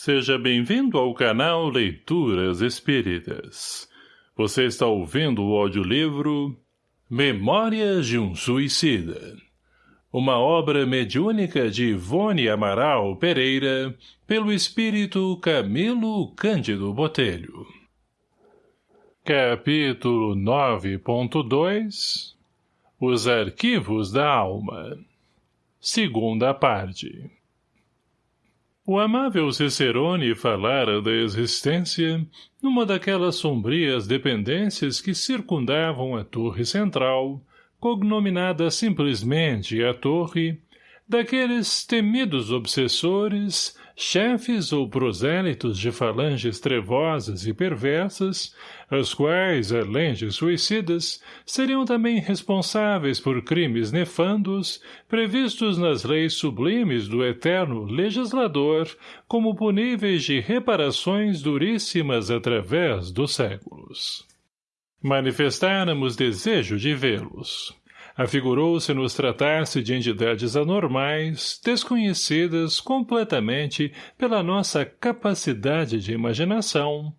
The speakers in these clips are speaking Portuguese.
Seja bem-vindo ao canal Leituras Espíritas. Você está ouvindo o audiolivro Memórias de um Suicida. Uma obra mediúnica de Ivone Amaral Pereira, pelo espírito Camilo Cândido Botelho. Capítulo 9.2 Os Arquivos da Alma Segunda parte o amável Cicerone falara da existência numa daquelas sombrias dependências que circundavam a torre central, cognominada simplesmente a torre, daqueles temidos obsessores, chefes ou prosélitos de falanges trevosas e perversas, as quais, além de suicidas, seriam também responsáveis por crimes nefandos, previstos nas leis sublimes do eterno legislador, como puníveis de reparações duríssimas através dos séculos. Manifestáramos desejo de vê-los afigurou-se-nos tratar-se de entidades anormais, desconhecidas completamente pela nossa capacidade de imaginação,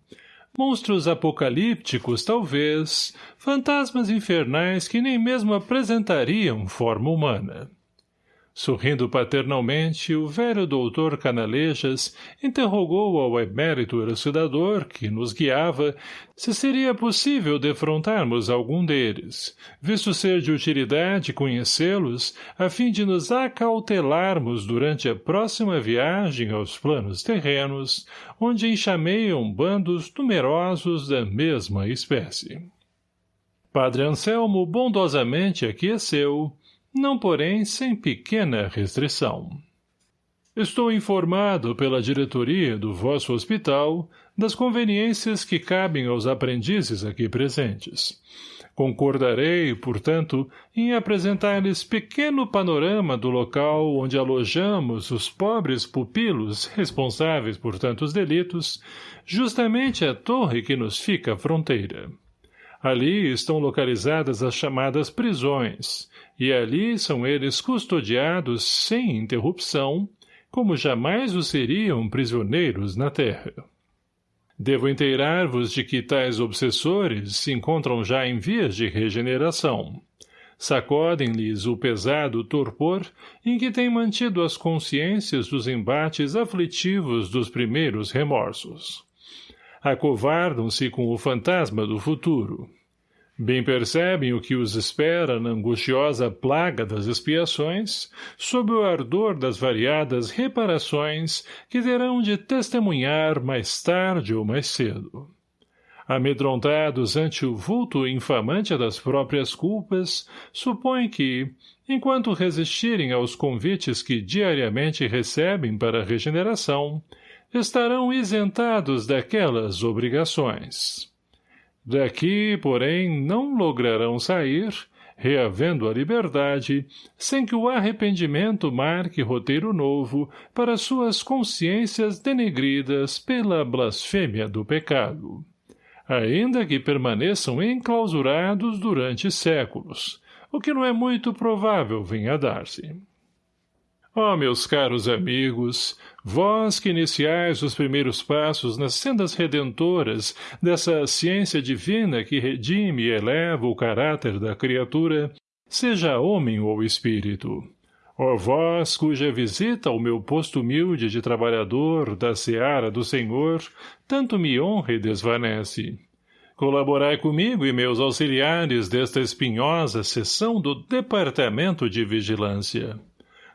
monstros apocalípticos talvez, fantasmas infernais que nem mesmo apresentariam forma humana. Sorrindo paternalmente, o velho doutor Canalejas interrogou ao emérito elucidador, que nos guiava, se seria possível defrontarmos algum deles, visto ser de utilidade conhecê-los, a fim de nos acautelarmos durante a próxima viagem aos planos terrenos, onde enxameiam bandos numerosos da mesma espécie. Padre Anselmo bondosamente aqueceu, não porém sem pequena restrição. Estou informado pela diretoria do vosso hospital das conveniências que cabem aos aprendizes aqui presentes. Concordarei, portanto, em apresentar-lhes pequeno panorama do local onde alojamos os pobres pupilos responsáveis por tantos delitos, justamente a torre que nos fica à fronteira. Ali estão localizadas as chamadas prisões, e ali são eles custodiados sem interrupção, como jamais o seriam prisioneiros na terra. Devo inteirar-vos de que tais obsessores se encontram já em vias de regeneração. Sacodem-lhes o pesado torpor em que têm mantido as consciências dos embates aflitivos dos primeiros remorsos. Acovardam-se com o fantasma do futuro. Bem percebem o que os espera na angustiosa plaga das expiações, sob o ardor das variadas reparações que terão de testemunhar mais tarde ou mais cedo. Amedrontados ante o vulto infamante das próprias culpas, supõem que, enquanto resistirem aos convites que diariamente recebem para a regeneração, estarão isentados daquelas obrigações. Daqui, porém, não lograrão sair, reavendo a liberdade, sem que o arrependimento marque roteiro novo para suas consciências denegridas pela blasfêmia do pecado. Ainda que permaneçam enclausurados durante séculos, o que não é muito provável venha dar-se. Ó, oh, meus caros amigos, vós que iniciais os primeiros passos nas sendas redentoras dessa ciência divina que redime e eleva o caráter da criatura, seja homem ou espírito. Ó vós cuja visita ao meu posto humilde de trabalhador da seara do Senhor tanto me honra e desvanece. Colaborai comigo e meus auxiliares desta espinhosa sessão do Departamento de Vigilância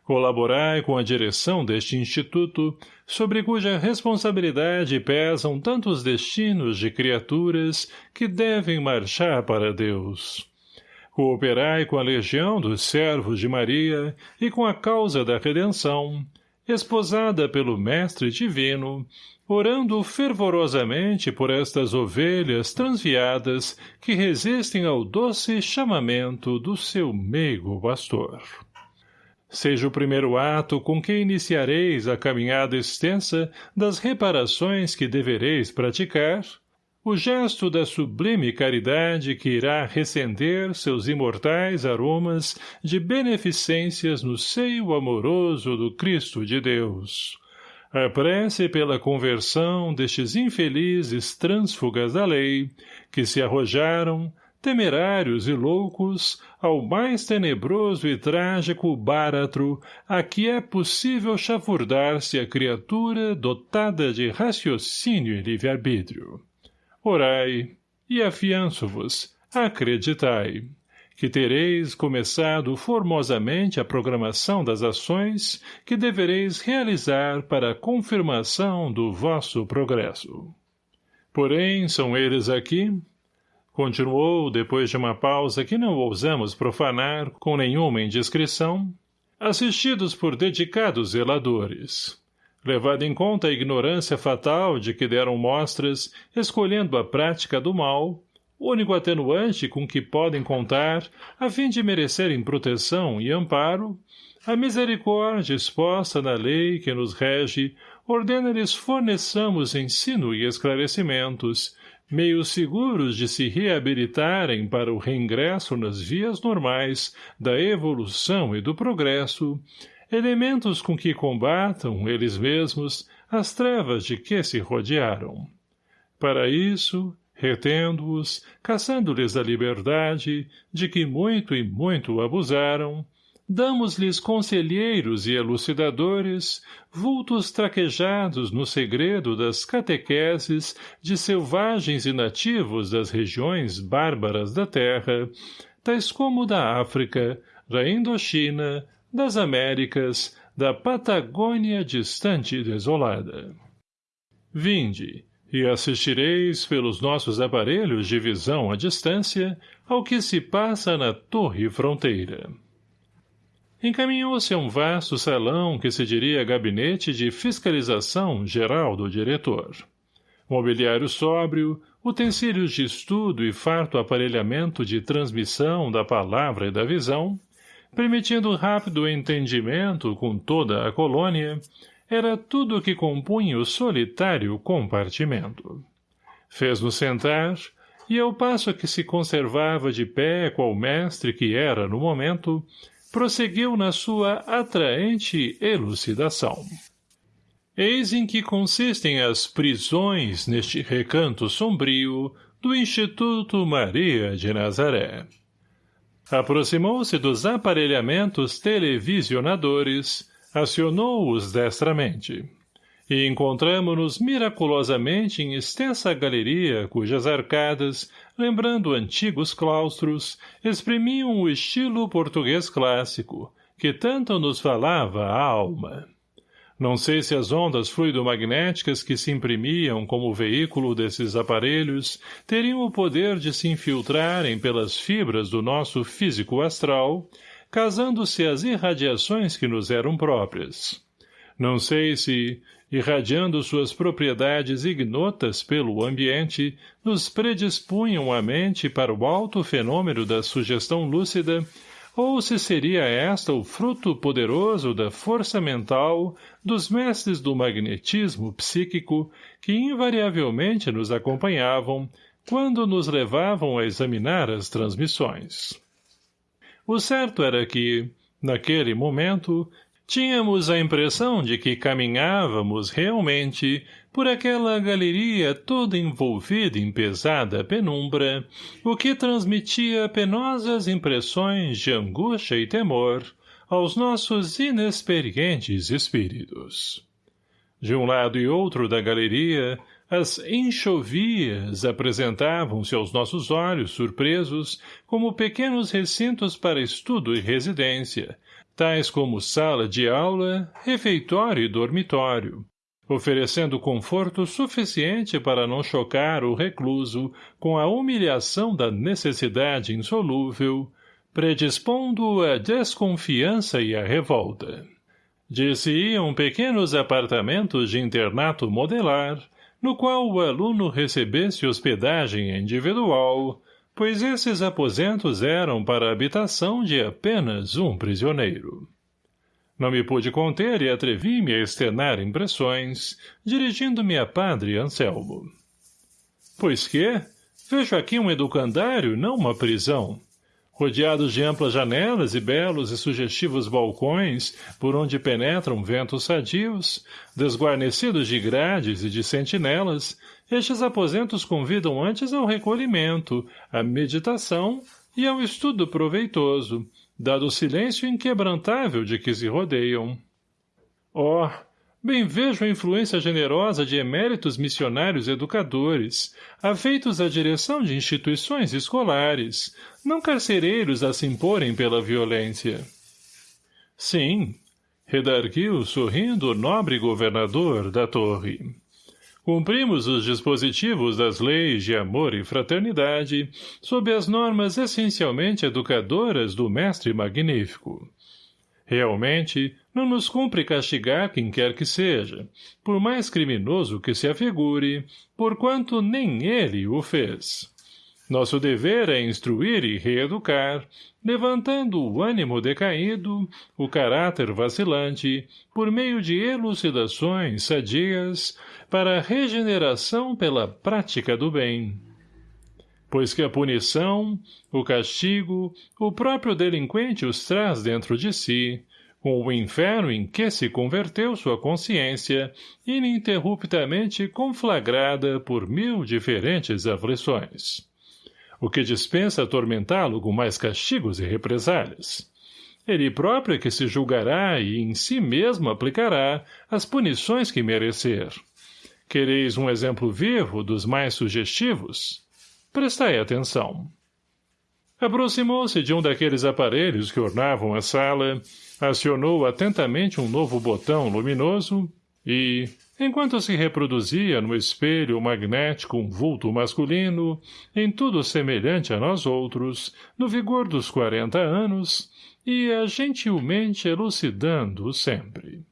colaborai com a direção deste instituto, sobre cuja responsabilidade pesam tantos destinos de criaturas que devem marchar para Deus. Cooperai com a legião dos servos de Maria e com a causa da redenção, esposada pelo Mestre Divino, orando fervorosamente por estas ovelhas transviadas que resistem ao doce chamamento do seu meigo pastor. Seja o primeiro ato com que iniciareis a caminhada extensa das reparações que devereis praticar, o gesto da sublime caridade que irá recender seus imortais aromas de beneficências no seio amoroso do Cristo de Deus. A prece pela conversão destes infelizes trânsfugas da lei, que se arrojaram, temerários e loucos, ao mais tenebroso e trágico báratro a que é possível chafurdar-se a criatura dotada de raciocínio e livre-arbítrio. Orai, e afianço-vos, acreditai, que tereis começado formosamente a programação das ações que devereis realizar para a confirmação do vosso progresso. Porém, são eles aqui, Continuou, depois de uma pausa que não ousamos profanar com nenhuma indiscrição, assistidos por dedicados zeladores. Levado em conta a ignorância fatal de que deram mostras, escolhendo a prática do mal, único atenuante com que podem contar, a fim de merecerem proteção e amparo, a misericórdia exposta na lei que nos rege ordena-lhes forneçamos ensino e esclarecimentos, meios seguros de se reabilitarem para o reingresso nas vias normais da evolução e do progresso, elementos com que combatam, eles mesmos, as trevas de que se rodearam. Para isso, retendo-os, caçando-lhes a liberdade, de que muito e muito abusaram, damos-lhes conselheiros e elucidadores, vultos traquejados no segredo das catequeses de selvagens e nativos das regiões bárbaras da terra, tais como da África, da Indochina, das Américas, da Patagônia distante e desolada. Vinde, e assistireis pelos nossos aparelhos de visão à distância ao que se passa na torre fronteira encaminhou-se a um vasto salão que se diria gabinete de fiscalização geral do diretor. Mobiliário sóbrio, utensílios de estudo e farto aparelhamento de transmissão da palavra e da visão, permitindo rápido entendimento com toda a colônia, era tudo o que compunha o solitário compartimento. Fez-nos sentar, e ao passo que se conservava de pé qual mestre que era no momento, prosseguiu na sua atraente elucidação. Eis em que consistem as prisões neste recanto sombrio do Instituto Maria de Nazaré. Aproximou-se dos aparelhamentos televisionadores, acionou-os destramente e encontramo-nos miraculosamente em extensa galeria cujas arcadas, lembrando antigos claustros, exprimiam o estilo português clássico, que tanto nos falava a alma. Não sei se as ondas fluidomagnéticas que se imprimiam como veículo desses aparelhos teriam o poder de se infiltrarem pelas fibras do nosso físico astral, casando-se às irradiações que nos eram próprias. Não sei se, irradiando suas propriedades ignotas pelo ambiente, nos predispunham a mente para o alto fenômeno da sugestão lúcida, ou se seria esta o fruto poderoso da força mental dos mestres do magnetismo psíquico que invariavelmente nos acompanhavam quando nos levavam a examinar as transmissões. O certo era que, naquele momento, Tínhamos a impressão de que caminhávamos realmente por aquela galeria toda envolvida em pesada penumbra, o que transmitia penosas impressões de angústia e temor aos nossos inexperientes espíritos. De um lado e outro da galeria, as enxovias apresentavam-se aos nossos olhos surpresos como pequenos recintos para estudo e residência, tais como sala de aula, refeitório e dormitório, oferecendo conforto suficiente para não chocar o recluso com a humilhação da necessidade insolúvel, predispondo-o à desconfiança e à revolta. Disse-iam pequenos apartamentos de internato modelar, no qual o aluno recebesse hospedagem individual, pois esses aposentos eram para a habitação de apenas um prisioneiro. Não me pude conter e atrevi-me a externar impressões, dirigindo-me a padre Anselmo. Pois que? Vejo aqui um educandário, não uma prisão. Rodeados de amplas janelas e belos e sugestivos balcões por onde penetram ventos sadios, desguarnecidos de grades e de sentinelas, estes aposentos convidam antes ao recolhimento, à meditação e ao estudo proveitoso, dado o silêncio inquebrantável de que se rodeiam. Oh, Bem vejo a influência generosa de eméritos missionários educadores, afeitos à direção de instituições escolares, não carcereiros a se imporem pela violência. Sim, redarguiu sorrindo o nobre governador da torre. Cumprimos os dispositivos das leis de amor e fraternidade sob as normas essencialmente educadoras do mestre magnífico. Realmente, não nos cumpre castigar quem quer que seja, por mais criminoso que se afigure, porquanto nem ele o fez. Nosso dever é instruir e reeducar, levantando o ânimo decaído, o caráter vacilante, por meio de elucidações sadias, para a regeneração pela prática do bem pois que a punição, o castigo, o próprio delinquente os traz dentro de si, com o inferno em que se converteu sua consciência, ininterruptamente conflagrada por mil diferentes aflições. O que dispensa atormentá-lo com mais castigos e represálias. Ele próprio é que se julgará e em si mesmo aplicará as punições que merecer. Quereis um exemplo vivo dos mais sugestivos? Prestai atenção. Aproximou-se de um daqueles aparelhos que ornavam a sala, acionou atentamente um novo botão luminoso e, enquanto se reproduzia no espelho magnético um vulto masculino, em tudo semelhante a nós outros, no vigor dos quarenta anos, ia gentilmente elucidando sempre.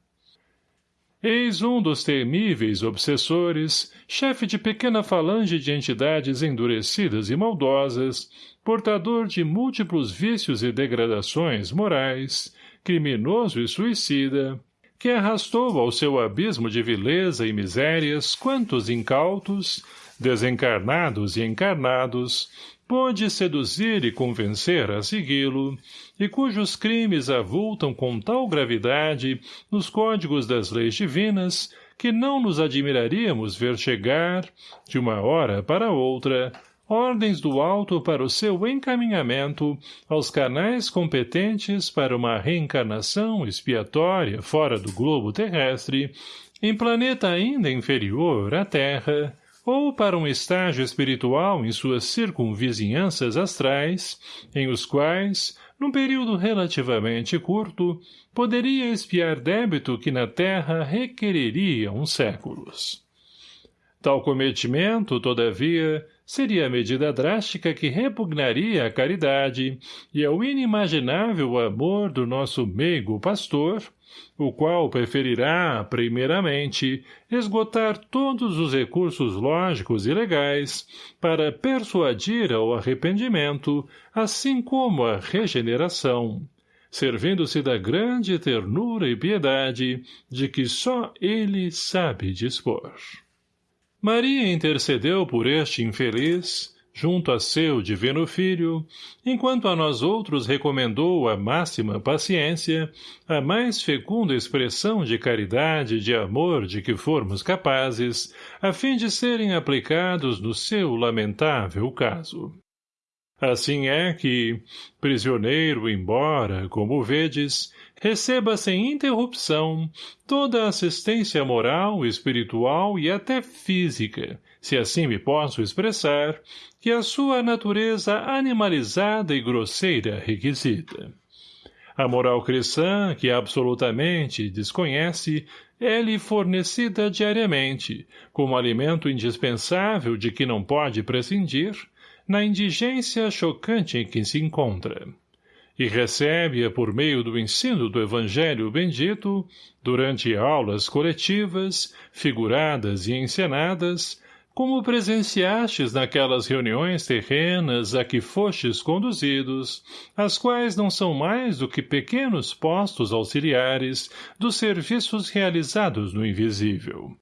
Eis um dos temíveis obsessores, chefe de pequena falange de entidades endurecidas e maldosas, portador de múltiplos vícios e degradações morais, criminoso e suicida, que arrastou ao seu abismo de vileza e misérias quantos incautos, desencarnados e encarnados, pôde seduzir e convencer a segui-lo, e cujos crimes avultam com tal gravidade nos códigos das leis divinas que não nos admiraríamos ver chegar, de uma hora para outra, ordens do alto para o seu encaminhamento aos canais competentes para uma reencarnação expiatória fora do globo terrestre, em planeta ainda inferior à Terra, ou para um estágio espiritual em suas circunvizinhanças astrais, em os quais, num período relativamente curto, poderia espiar débito que na Terra requeriria uns séculos. Tal cometimento, todavia, seria a medida drástica que repugnaria a caridade e ao inimaginável amor do nosso meigo pastor, o qual preferirá, primeiramente, esgotar todos os recursos lógicos e legais para persuadir ao arrependimento, assim como à regeneração, servindo-se da grande ternura e piedade de que só ele sabe dispor. Maria intercedeu por este infeliz, junto a seu divino filho, enquanto a nós outros recomendou a máxima paciência, a mais fecunda expressão de caridade e de amor de que formos capazes, a fim de serem aplicados no seu lamentável caso. Assim é que, prisioneiro embora, como vedes, receba sem interrupção toda a assistência moral, espiritual e até física, se assim me posso expressar, que a sua natureza animalizada e grosseira requisita. A moral cristã, que absolutamente desconhece, é-lhe fornecida diariamente, como alimento indispensável de que não pode prescindir, na indigência chocante em que se encontra e recebe-a por meio do ensino do Evangelho bendito, durante aulas coletivas, figuradas e encenadas, como presenciastes naquelas reuniões terrenas a que fostes conduzidos, as quais não são mais do que pequenos postos auxiliares dos serviços realizados no invisível.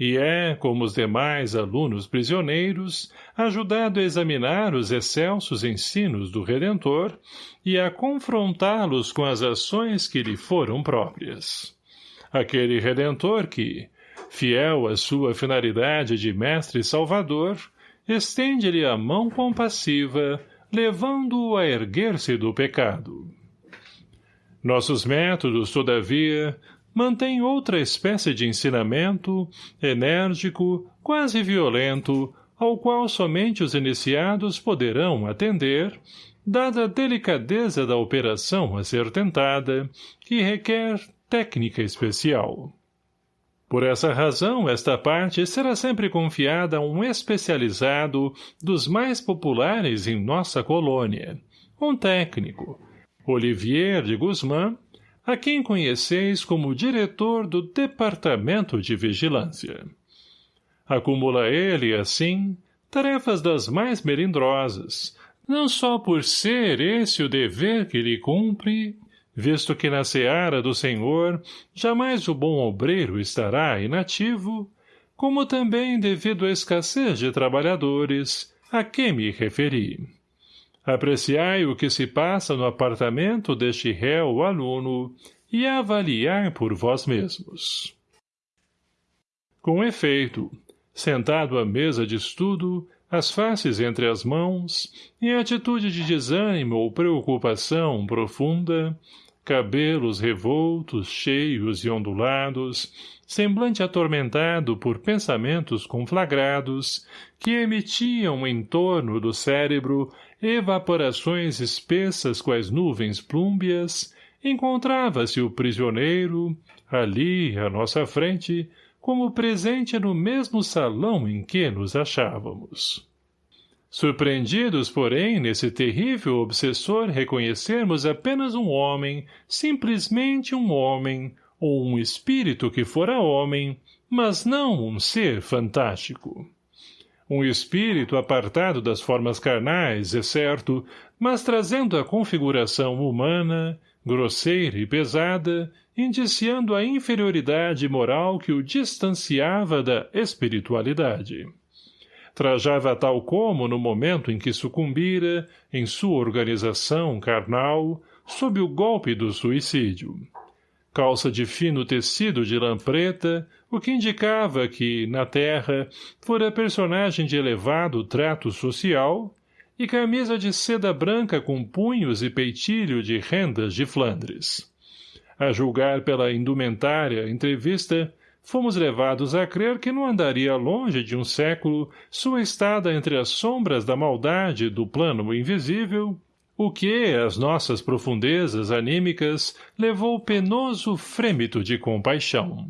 E é, como os demais alunos prisioneiros, ajudado a examinar os excelsos ensinos do Redentor e a confrontá-los com as ações que lhe foram próprias. Aquele Redentor que, fiel à sua finalidade de mestre salvador, estende-lhe a mão compassiva, levando-o a erguer-se do pecado. Nossos métodos, todavia, mantêm outra espécie de ensinamento, enérgico, quase violento, ao qual somente os iniciados poderão atender, dada a delicadeza da operação a ser tentada, que requer técnica especial. Por essa razão, esta parte será sempre confiada a um especializado dos mais populares em nossa colônia, um técnico, Olivier de Guzmán, a quem conheceis como diretor do Departamento de Vigilância. Acumula ele, assim, tarefas das mais melindrosas, não só por ser esse o dever que lhe cumpre, visto que na seara do Senhor jamais o bom obreiro estará inativo, como também devido à escassez de trabalhadores, a que me referi. Apreciai o que se passa no apartamento deste réu aluno e avaliai por vós mesmos. Com efeito, sentado à mesa de estudo, as faces entre as mãos, em atitude de desânimo ou preocupação profunda, cabelos revoltos, cheios e ondulados, semblante atormentado por pensamentos conflagrados, que emitiam em torno do cérebro evaporações espessas quais nuvens plúmbias, encontrava-se o prisioneiro, ali, à nossa frente, como presente no mesmo salão em que nos achávamos. Surpreendidos, porém, nesse terrível obsessor reconhecermos apenas um homem, simplesmente um homem, ou um espírito que fora homem, mas não um ser fantástico. Um espírito apartado das formas carnais, é certo, mas trazendo a configuração humana, grosseira e pesada, indiciando a inferioridade moral que o distanciava da espiritualidade. Trajava tal como, no momento em que sucumbira, em sua organização carnal, sob o golpe do suicídio calça de fino tecido de lã preta, o que indicava que, na terra, fora personagem de elevado trato social, e camisa de seda branca com punhos e peitilho de rendas de Flandres. A julgar pela indumentária entrevista, fomos levados a crer que não andaria longe de um século sua estada entre as sombras da maldade do plano invisível o que, às nossas profundezas anímicas, levou penoso frêmito de compaixão.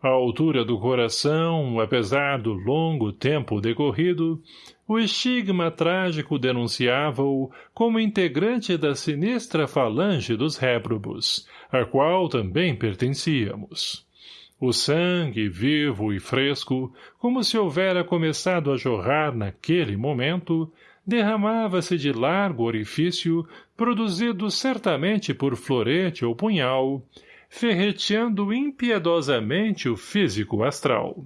À altura do coração, apesar do longo tempo decorrido, o estigma trágico denunciava-o como integrante da sinistra falange dos réprobos, a qual também pertencíamos. O sangue, vivo e fresco, como se houvera começado a jorrar naquele momento, derramava-se de largo orifício, produzido certamente por florete ou punhal, ferreteando impiedosamente o físico astral.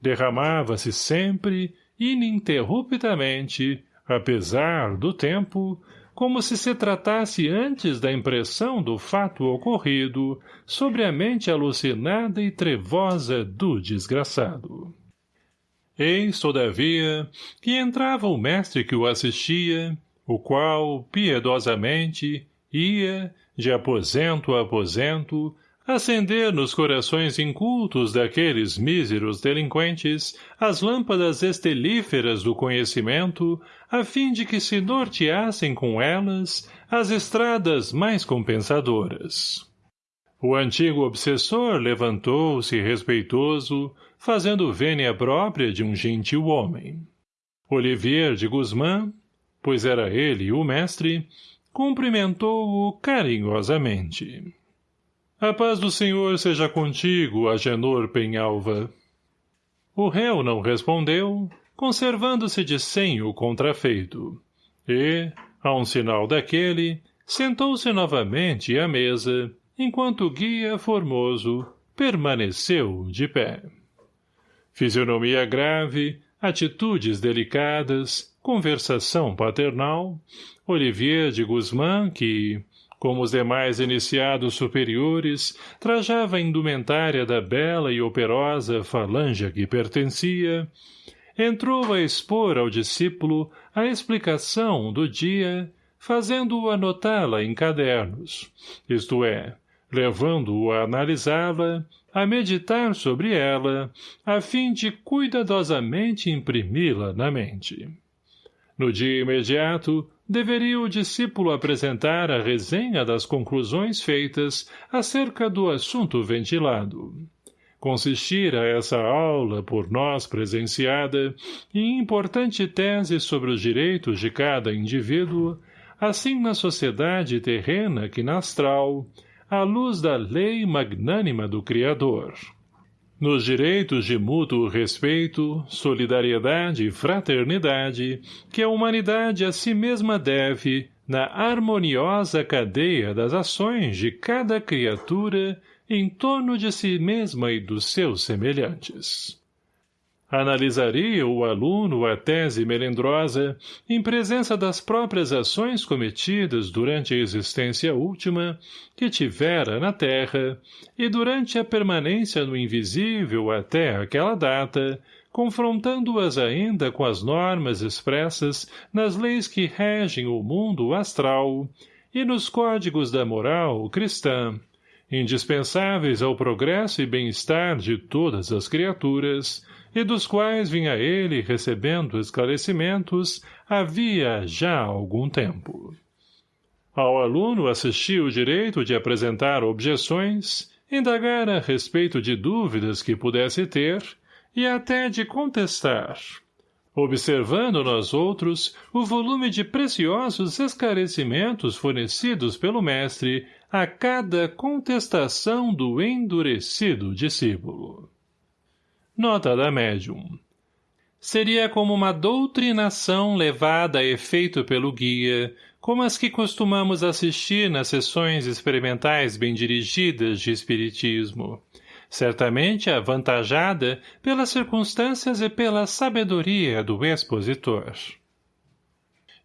Derramava-se sempre, ininterruptamente, apesar do tempo, como se se tratasse antes da impressão do fato ocorrido sobre a mente alucinada e trevosa do desgraçado. Eis, todavia, que entrava o mestre que o assistia, o qual, piedosamente, ia, de aposento a aposento, acender nos corações incultos daqueles míseros delinquentes as lâmpadas estelíferas do conhecimento, a fim de que se norteassem com elas as estradas mais compensadoras. O antigo obsessor levantou-se respeitoso, fazendo vênia própria de um gentil homem. Olivier de Guzmán, pois era ele o mestre, cumprimentou-o carinhosamente. A paz do senhor seja contigo, Agenor Penhalva. O réu não respondeu, conservando-se de senho contrafeito, e, a um sinal daquele, sentou-se novamente à mesa, enquanto o guia formoso permaneceu de pé. Fisionomia grave, atitudes delicadas, conversação paternal, Olivier de Guzmán, que, como os demais iniciados superiores, trajava a indumentária da bela e operosa falange a que pertencia, entrou a expor ao discípulo a explicação do dia, fazendo-o anotá-la em cadernos, isto é, levando-o a analisá-la, a meditar sobre ela, a fim de cuidadosamente imprimi-la na mente. No dia imediato, deveria o discípulo apresentar a resenha das conclusões feitas acerca do assunto ventilado. Consistira essa aula, por nós presenciada, em importante tese sobre os direitos de cada indivíduo, assim na sociedade terrena que na astral, à luz da lei magnânima do Criador. Nos direitos de mútuo respeito, solidariedade e fraternidade que a humanidade a si mesma deve, na harmoniosa cadeia das ações de cada criatura em torno de si mesma e dos seus semelhantes. Analisaria o aluno a tese melindrosa em presença das próprias ações cometidas durante a existência última que tivera na Terra e durante a permanência no invisível até aquela data, confrontando-as ainda com as normas expressas nas leis que regem o mundo astral e nos códigos da moral cristã, indispensáveis ao progresso e bem-estar de todas as criaturas, e dos quais vinha ele recebendo esclarecimentos havia já algum tempo. Ao aluno assistia o direito de apresentar objeções, indagar a respeito de dúvidas que pudesse ter e até de contestar, observando nós outros o volume de preciosos esclarecimentos fornecidos pelo mestre a cada contestação do endurecido discípulo. Nota da médium. Seria como uma doutrinação levada a efeito pelo guia, como as que costumamos assistir nas sessões experimentais bem dirigidas de espiritismo, certamente avantajada pelas circunstâncias e pela sabedoria do expositor.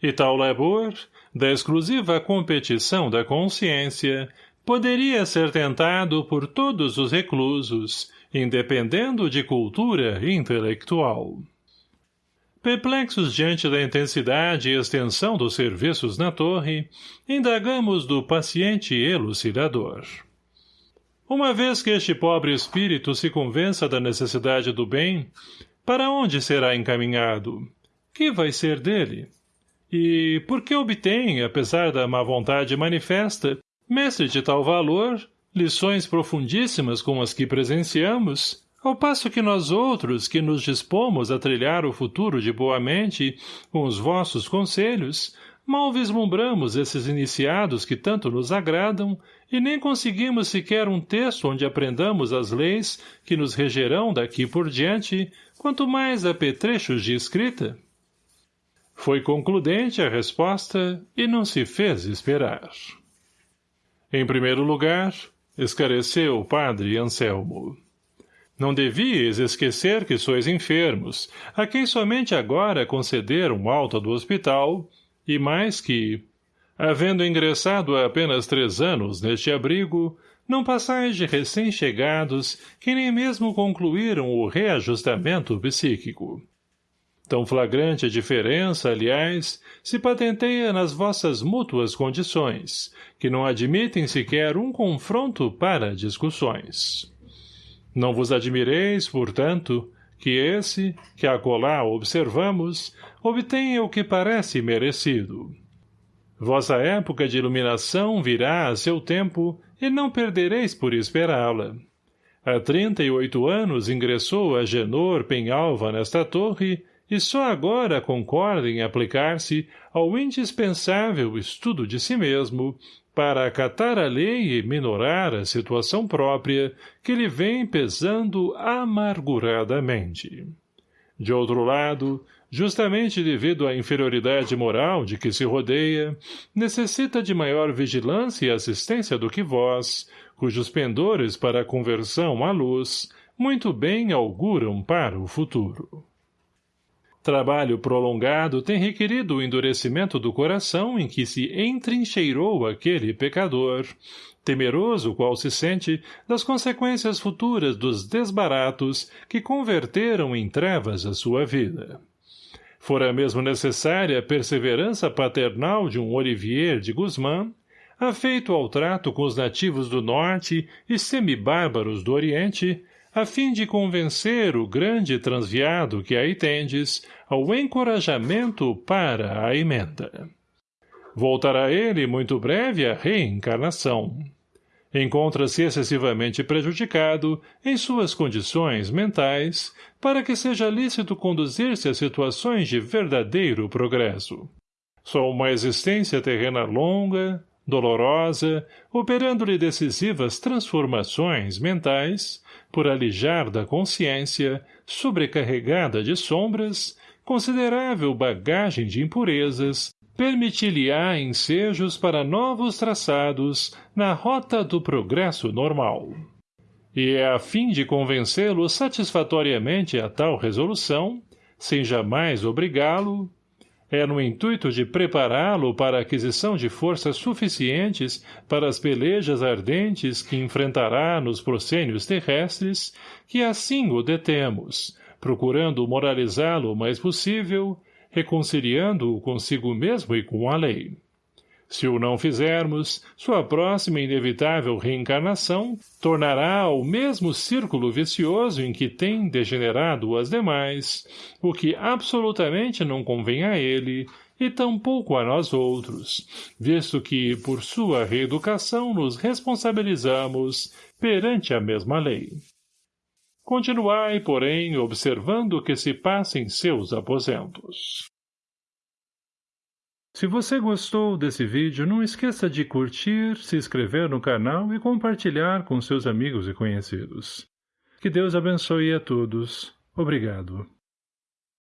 E tal labor, da exclusiva competição da consciência, poderia ser tentado por todos os reclusos, independendo de cultura intelectual. Perplexos diante da intensidade e extensão dos serviços na torre, indagamos do paciente elucidador. Uma vez que este pobre espírito se convença da necessidade do bem, para onde será encaminhado? Que vai ser dele? E por que obtém, apesar da má vontade manifesta, mestre de tal valor, lições profundíssimas como as que presenciamos, ao passo que nós outros, que nos dispomos a trilhar o futuro de boa mente com os vossos conselhos, mal vislumbramos esses iniciados que tanto nos agradam e nem conseguimos sequer um texto onde aprendamos as leis que nos regerão daqui por diante, quanto mais apetrechos de escrita? Foi concludente a resposta e não se fez esperar. Em primeiro lugar, esclareceu o padre Anselmo. Não devias esquecer que sois enfermos, a quem somente agora concederam alta do hospital, e mais que, havendo ingressado há apenas três anos neste abrigo, não passais de recém-chegados que nem mesmo concluíram o reajustamento psíquico. Tão flagrante a diferença, aliás, se patenteia nas vossas mútuas condições, que não admitem sequer um confronto para discussões. Não vos admireis, portanto, que esse, que acolá observamos, obtenha o que parece merecido. Vossa época de iluminação virá a seu tempo e não perdereis por esperá-la. Há trinta e oito anos ingressou a Genor Penhalva nesta torre e só agora concorda em aplicar-se ao indispensável estudo de si mesmo para acatar a lei e minorar a situação própria que lhe vem pesando amarguradamente. De outro lado, justamente devido à inferioridade moral de que se rodeia, necessita de maior vigilância e assistência do que vós, cujos pendores para a conversão à luz, muito bem auguram para o futuro. Trabalho prolongado tem requerido o endurecimento do coração em que se entrincheirou aquele pecador, temeroso qual se sente das consequências futuras dos desbaratos que converteram em trevas a sua vida. Fora mesmo necessária a perseverança paternal de um Olivier de Guzmán, afeito ao trato com os nativos do norte e semibárbaros do oriente, a fim de convencer o grande transviado que aí tendes ao encorajamento para a emenda. Voltará ele muito breve à reencarnação. Encontra-se excessivamente prejudicado em suas condições mentais para que seja lícito conduzir-se a situações de verdadeiro progresso. Só uma existência terrena longa, dolorosa, operando-lhe decisivas transformações mentais, por alijar da consciência, sobrecarregada de sombras, considerável bagagem de impurezas, permitir-lhe-á ensejos para novos traçados na rota do progresso normal. E é a fim de convencê-lo satisfatoriamente a tal resolução, sem jamais obrigá-lo, é no intuito de prepará-lo para a aquisição de forças suficientes para as pelejas ardentes que enfrentará nos proscênios terrestres, que assim o detemos, procurando moralizá-lo o mais possível, reconciliando-o consigo mesmo e com a lei. Se o não fizermos, sua próxima inevitável reencarnação tornará ao mesmo círculo vicioso em que tem degenerado as demais, o que absolutamente não convém a ele e tampouco a nós outros, visto que, por sua reeducação, nos responsabilizamos perante a mesma lei. Continuai, porém, observando o que se passa em seus aposentos. Se você gostou desse vídeo, não esqueça de curtir, se inscrever no canal e compartilhar com seus amigos e conhecidos. Que Deus abençoe a todos. Obrigado.